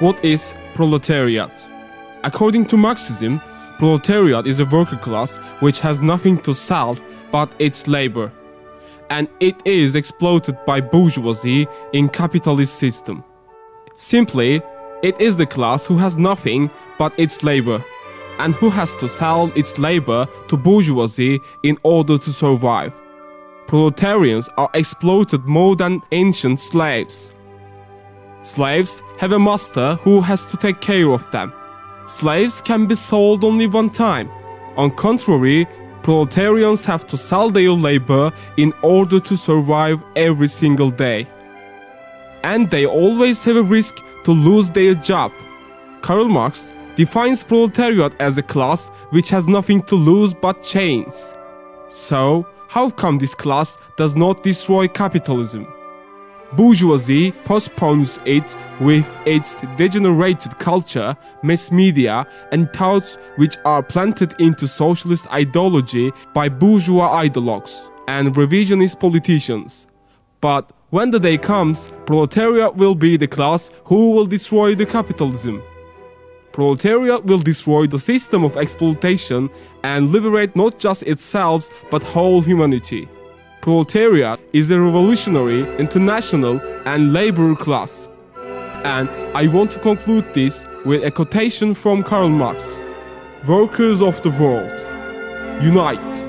What is proletariat? According to Marxism, proletariat is a worker class which has nothing to sell but its labor, and it is exploited by bourgeoisie in capitalist system. Simply, it is the class who has nothing but its labor, and who has to sell its labor to bourgeoisie in order to survive. Proletarians are exploited more than ancient slaves. Slaves have a master who has to take care of them. Slaves can be sold only one time. On contrary, proletarians have to sell their labor in order to survive every single day. And they always have a risk to lose their job. Karl Marx defines proletariat as a class which has nothing to lose but chains. So, how come this class does not destroy capitalism? Bourgeoisie postpones it with its degenerated culture, mass media, and thoughts which are planted into socialist ideology by bourgeois ideologues and revisionist politicians. But when the day comes, proletariat will be the class who will destroy the capitalism. Proletariat will destroy the system of exploitation and liberate not just itself but whole humanity proletariat is a revolutionary, international, and labor class. And I want to conclude this with a quotation from Karl Marx Workers of the world, unite!